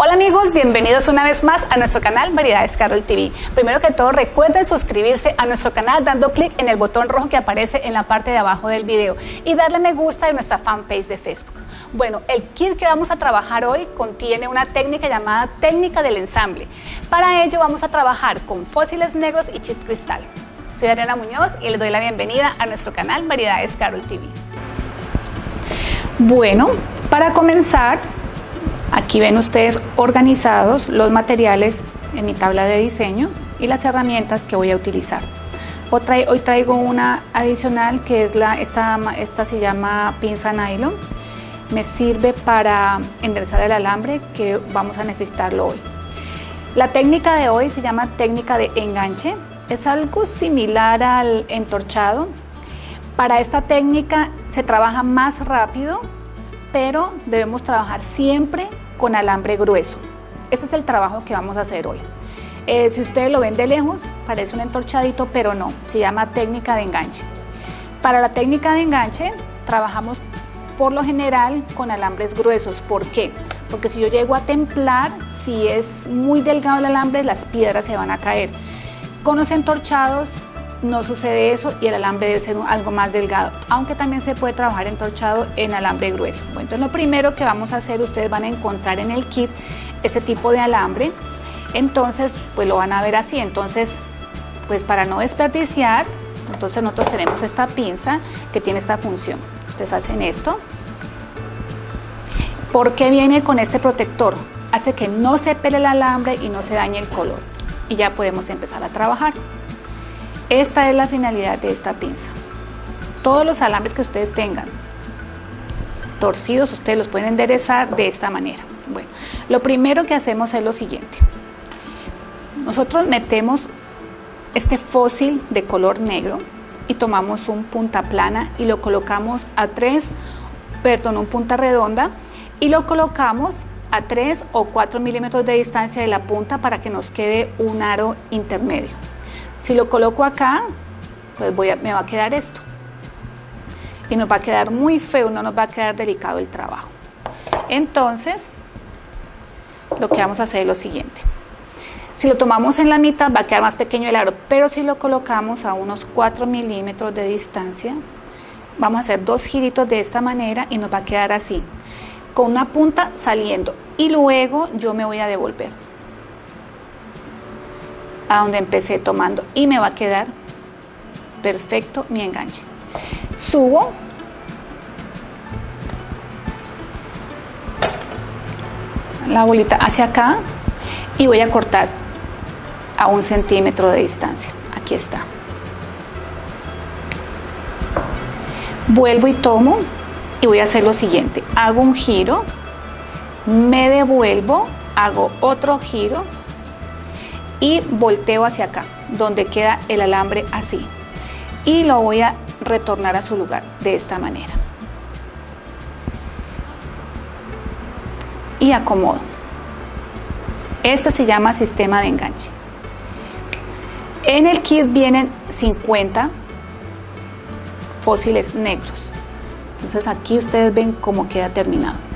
Hola amigos, bienvenidos una vez más a nuestro canal Variedades Carol TV. Primero que todo recuerden suscribirse a nuestro canal dando clic en el botón rojo que aparece en la parte de abajo del video y darle me gusta en nuestra fanpage de Facebook. Bueno, el kit que vamos a trabajar hoy contiene una técnica llamada técnica del ensamble. Para ello vamos a trabajar con fósiles negros y chip cristal. Soy Adriana Muñoz y les doy la bienvenida a nuestro canal Variedades Carol TV. Bueno, para comenzar Aquí ven ustedes organizados los materiales en mi tabla de diseño y las herramientas que voy a utilizar. Hoy traigo una adicional que es la, esta, esta se llama pinza nylon. Me sirve para enderezar el alambre que vamos a necesitarlo hoy. La técnica de hoy se llama técnica de enganche. Es algo similar al entorchado. Para esta técnica se trabaja más rápido pero debemos trabajar siempre con alambre grueso. Este es el trabajo que vamos a hacer hoy. Eh, si ustedes lo ven de lejos, parece un entorchadito, pero no, se llama técnica de enganche. Para la técnica de enganche, trabajamos por lo general con alambres gruesos. ¿Por qué? Porque si yo llego a templar, si es muy delgado el alambre, las piedras se van a caer. Con los entorchados no sucede eso y el alambre debe ser algo más delgado, aunque también se puede trabajar entorchado en alambre grueso. Bueno, entonces lo primero que vamos a hacer, ustedes van a encontrar en el kit este tipo de alambre, entonces pues lo van a ver así, entonces pues para no desperdiciar, entonces nosotros tenemos esta pinza que tiene esta función. Ustedes hacen esto. ¿Por qué viene con este protector? Hace que no se pele el alambre y no se dañe el color. Y ya podemos empezar a trabajar. Esta es la finalidad de esta pinza. Todos los alambres que ustedes tengan torcidos, ustedes los pueden enderezar de esta manera. Bueno, lo primero que hacemos es lo siguiente. Nosotros metemos este fósil de color negro y tomamos un punta plana y lo colocamos a 3, perdón, un punta redonda y lo colocamos a 3 o 4 milímetros de distancia de la punta para que nos quede un aro intermedio. Si lo coloco acá, pues voy a, me va a quedar esto. Y nos va a quedar muy feo, no nos va a quedar delicado el trabajo. Entonces, lo que vamos a hacer es lo siguiente. Si lo tomamos en la mitad va a quedar más pequeño el aro, pero si lo colocamos a unos 4 milímetros de distancia, vamos a hacer dos giritos de esta manera y nos va a quedar así, con una punta saliendo. Y luego yo me voy a devolver a donde empecé tomando y me va a quedar perfecto mi enganche. Subo la bolita hacia acá y voy a cortar a un centímetro de distancia. Aquí está. Vuelvo y tomo y voy a hacer lo siguiente. Hago un giro, me devuelvo, hago otro giro y volteo hacia acá, donde queda el alambre así. Y lo voy a retornar a su lugar de esta manera. Y acomodo. Este se llama sistema de enganche. En el kit vienen 50 fósiles negros. Entonces aquí ustedes ven cómo queda terminado.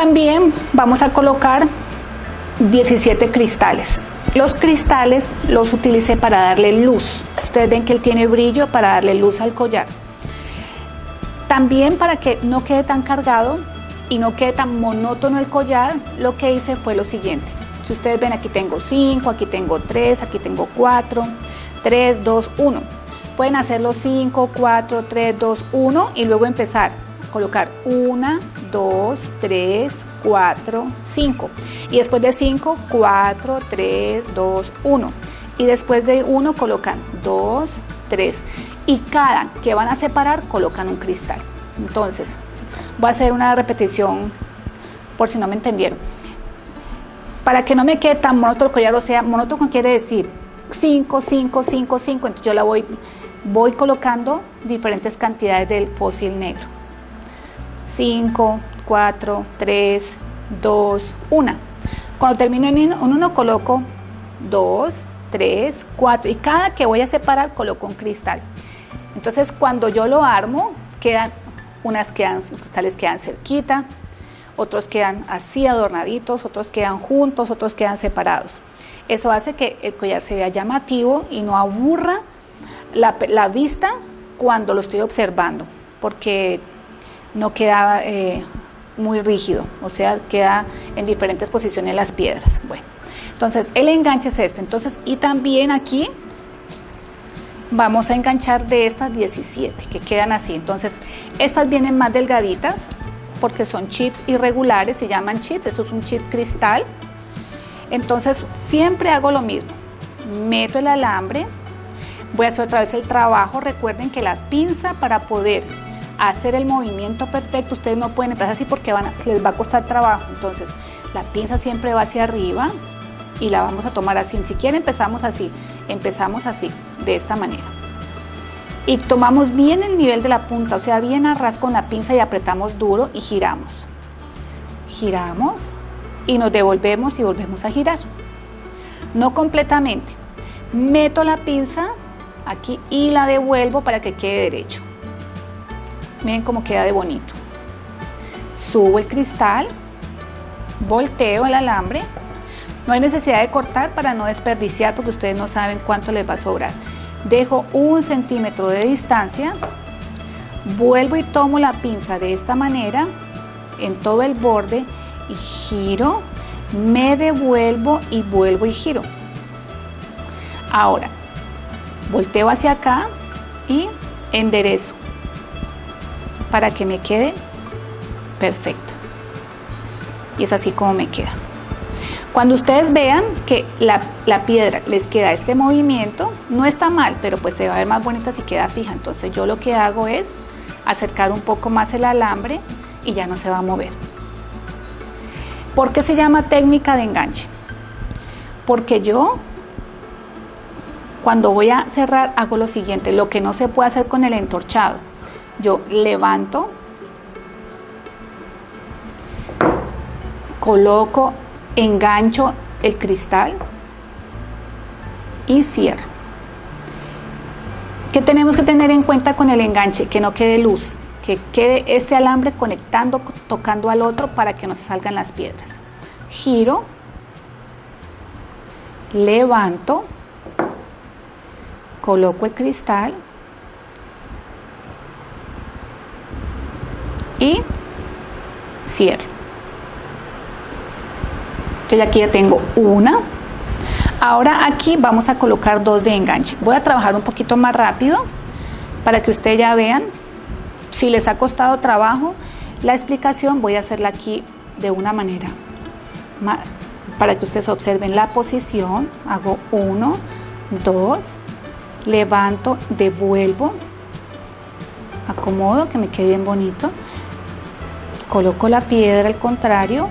También vamos a colocar 17 cristales. Los cristales los utilicé para darle luz. Ustedes ven que él tiene brillo para darle luz al collar. También para que no quede tan cargado y no quede tan monótono el collar, lo que hice fue lo siguiente. Si ustedes ven aquí tengo 5, aquí tengo 3, aquí tengo 4, 3, 2, 1. Pueden hacerlo 5, 4, 3, 2, 1 y luego empezar colocar 1, 2, 3, 4, 5. Y después de 5, 4, 3, 2, 1. Y después de 1 colocan 2, 3. Y cada que van a separar colocan un cristal. Entonces, voy a hacer una repetición por si no me entendieron. Para que no me quede tan monótono el o sea, monótono quiere decir 5, 5, 5, 5. Entonces yo la voy, voy colocando diferentes cantidades del fósil negro. 5, 4, 3, 2, 1. Cuando termino en uno coloco 2, 3, 4 y cada que voy a separar coloco un cristal. Entonces cuando yo lo armo quedan unas quedan, los cristales quedan cerquita, otros quedan así adornaditos, otros quedan juntos, otros quedan separados. Eso hace que el collar se vea llamativo y no aburra la, vista cuando lo estoy observando, porque no queda eh, muy rígido, o sea, queda en diferentes posiciones las piedras. Bueno, entonces el enganche es este. Entonces, y también aquí vamos a enganchar de estas 17 que quedan así. Entonces, estas vienen más delgaditas porque son chips irregulares, se llaman chips, eso es un chip cristal. Entonces, siempre hago lo mismo. Meto el alambre, voy a hacer otra vez el trabajo. Recuerden que la pinza para poder hacer el movimiento perfecto, ustedes no pueden empezar así porque van les va a costar trabajo. Entonces, la pinza siempre va hacia arriba y la vamos a tomar así. Si quieren empezamos así, empezamos así, de esta manera. Y tomamos bien el nivel de la punta, o sea, bien a ras con la pinza y apretamos duro y giramos. Giramos y nos devolvemos y volvemos a girar. No completamente. Meto la pinza aquí y la devuelvo para que quede derecho. Miren cómo queda de bonito. Subo el cristal, volteo el alambre. No hay necesidad de cortar para no desperdiciar porque ustedes no saben cuánto les va a sobrar. Dejo un centímetro de distancia, vuelvo y tomo la pinza de esta manera en todo el borde y giro, me devuelvo y vuelvo y giro. Ahora, volteo hacia acá y enderezo para que me quede perfecta. Y es así como me queda. Cuando ustedes vean que la, piedra les queda este movimiento, no está mal, pero pues se va a ver más bonita si queda fija. Entonces yo lo que hago es acercar un poco más el alambre y ya no se va a mover. ¿Por qué se llama técnica de enganche? Porque yo cuando voy a cerrar hago lo siguiente, lo que no se puede hacer con el entorchado. Yo levanto, coloco, engancho el cristal y cierro. ¿Qué tenemos que tener en cuenta con el enganche? Que no quede luz, que quede este alambre conectando, tocando al otro para que no se salgan las piedras. Giro, levanto, coloco el cristal y cierro. Entonces aquí ya tengo una. Ahora aquí vamos a colocar dos de enganche. Voy a trabajar un poquito más rápido para que ustedes ya vean. Si les ha costado trabajo la explicación, voy a hacerla aquí de una manera para que ustedes observen la posición. Hago uno, dos, levanto, devuelvo, acomodo que me quede bien bonito, coloco la piedra al contrario,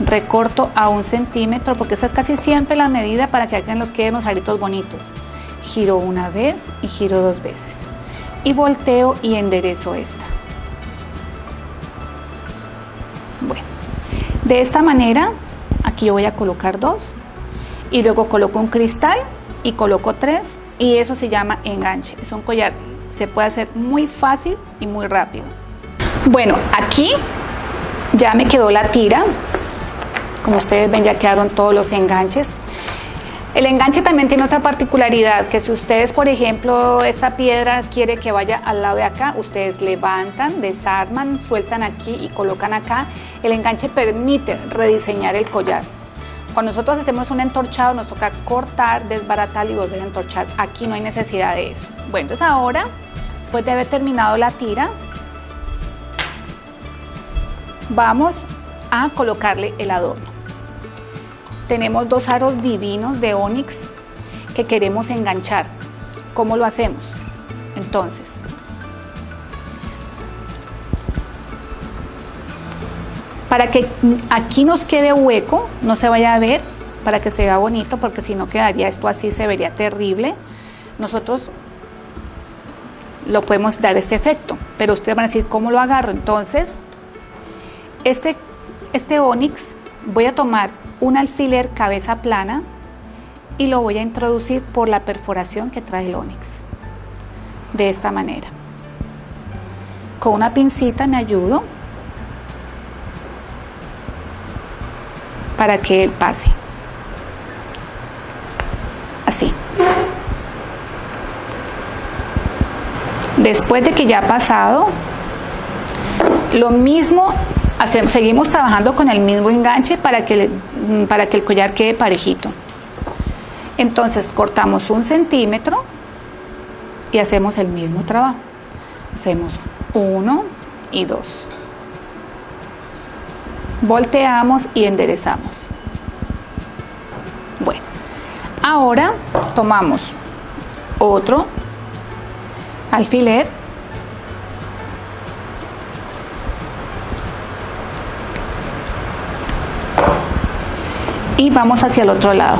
recorto a un centímetro porque esa es casi siempre la medida para que hagan los queden los aritos bonitos. Giro una vez y giro dos veces. Y volteo y enderezo esta. Bueno, de esta manera, aquí yo voy a colocar dos y luego coloco un cristal y coloco tres y eso se llama enganche. Es un collar, se puede hacer muy fácil y muy rápido. Bueno, aquí ya me quedó la tira. Como ustedes ven ya quedaron todos los enganches. El enganche también tiene otra particularidad, que si ustedes, por ejemplo, esta piedra quiere que vaya al lado de acá, ustedes levantan, desarman, sueltan aquí y colocan acá. El enganche permite rediseñar el collar. Cuando nosotros hacemos un entorchado nos toca cortar, desbaratar y volver a entorchar. Aquí no hay necesidad de eso. Bueno, entonces ahora, después de haber terminado la tira, vamos a colocarle el adorno. Tenemos dos aros divinos de onix que queremos enganchar. ¿Cómo lo hacemos? Entonces, para que aquí nos quede hueco, no se vaya a ver, para que se vea bonito, porque si no quedaría esto así, se vería terrible. Nosotros lo podemos dar este efecto, pero ustedes van a decir, ¿cómo lo agarro? Entonces, este, este onix, voy a tomar un alfiler cabeza plana y lo voy a introducir por la perforación que trae el onix, de esta manera. con una pincita me ayudo para que él pase. Así. Después de que ya ha pasado, lo mismo seguimos trabajando con el mismo enganche para que, para que el collar quede parejito. Entonces cortamos un centímetro y hacemos el mismo trabajo. Hacemos uno y dos. Volteamos y enderezamos. Bueno, ahora tomamos otro alfiler y vamos hacia el otro lado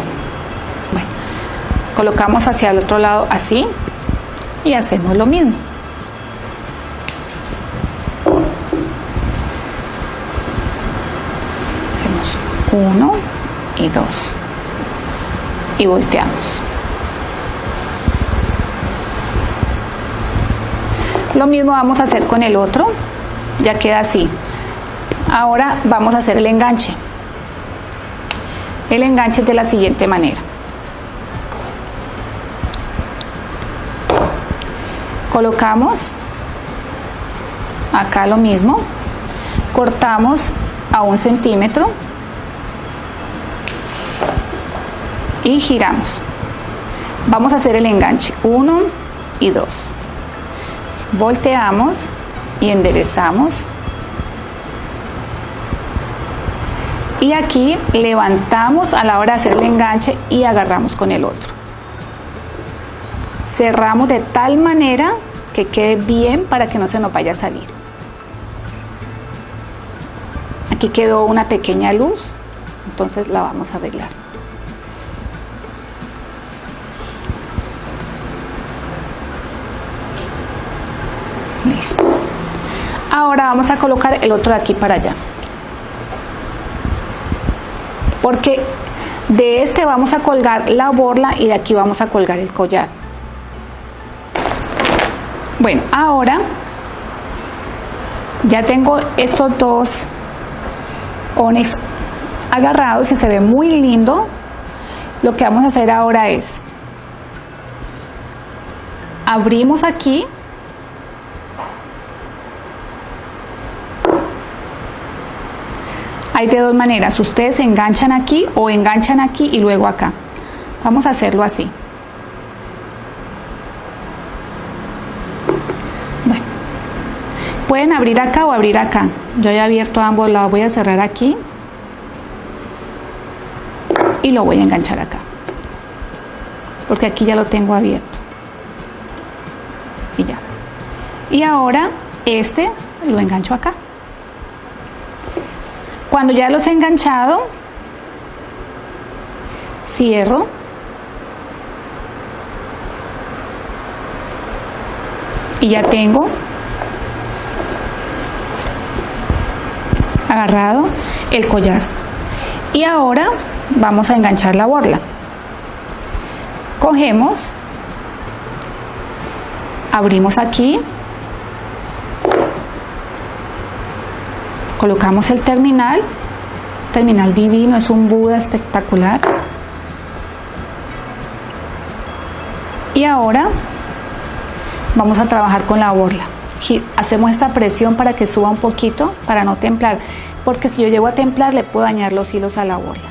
colocamos hacia el otro lado así y hacemos lo mismo hacemos uno y dos y volteamos Lo mismo vamos a hacer con el otro, ya queda así. Ahora vamos a hacer el enganche. El enganche de la siguiente manera. Colocamos acá lo mismo, cortamos a un centímetro y giramos. Vamos a hacer el enganche, uno y dos volteamos y enderezamos y aquí levantamos a la hora de hacer el enganche y agarramos con el otro. Cerramos de tal manera que quede bien para que no se nos vaya a salir. Aquí quedó una pequeña luz entonces la vamos a arreglar. Ahora vamos a colocar el otro de aquí para allá. Porque de este vamos a colgar la borla y de aquí vamos a colgar el collar. Bueno, ahora ya tengo estos dos ones agarrados y se ve muy lindo. Lo que vamos a hacer ahora es abrimos aquí Hay de dos maneras, ustedes enganchan aquí o enganchan aquí y luego acá. Vamos a hacerlo así. Pueden abrir acá o abrir acá. Yo he abierto ambos lados, voy a cerrar aquí y lo voy a enganchar acá. Porque aquí ya lo tengo abierto. Y ya. Y ahora este lo engancho acá. Cuando ya los he enganchado, cierro. Y ya tengo agarrado el collar. Y ahora vamos a enganchar la borla. Cogemos, abrimos aquí colocamos el terminal. Terminal divino, es un Buda espectacular. Y ahora vamos a trabajar con la borla. Hacemos esta presión para que suba un poquito para no templar porque si yo llego a templar le puedo dañar los hilos a la borla.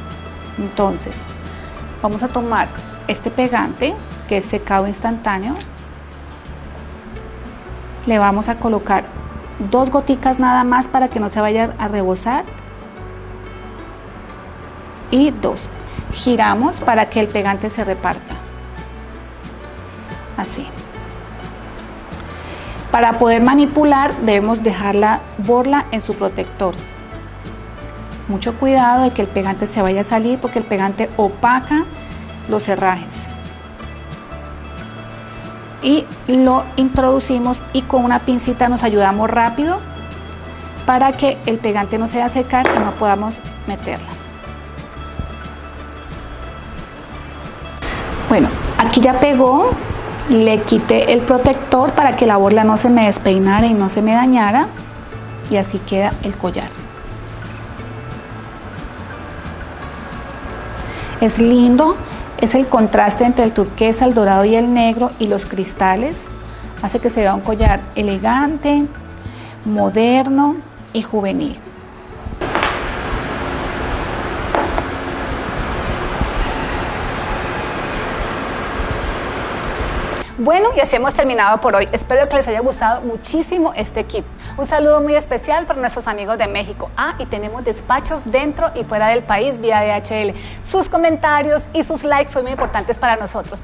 Entonces vamos a tomar este pegante que es secado instantáneo. Le vamos a colocar dos goticas nada más para que no se vaya a rebosar. Y dos giramos para que el pegante se reparta. Así. Para poder manipular debemos dejar la borla en su protector. Mucho cuidado de que el pegante se vaya a salir porque el pegante opaca los herrajes y lo introducimos y con una pincita nos ayudamos rápido para que el pegante no se a secar y no podamos meterla. Bueno, aquí ya pegó, Le quité el protector para que la borla no se me despeinara y no se me dañara. Y así queda el collar. Es lindo, es el contraste entre el turquesa, el dorado y el negro y los cristales. Hace que se vea un collar elegante, moderno y juvenil. Bueno, y así hemos terminado por hoy. Espero que les haya gustado muchísimo este kit. Un saludo muy especial para nuestros amigos de México. Ah, y tenemos despachos dentro y fuera del país vía DHL. Sus comentarios y sus likes son muy importantes para nosotros.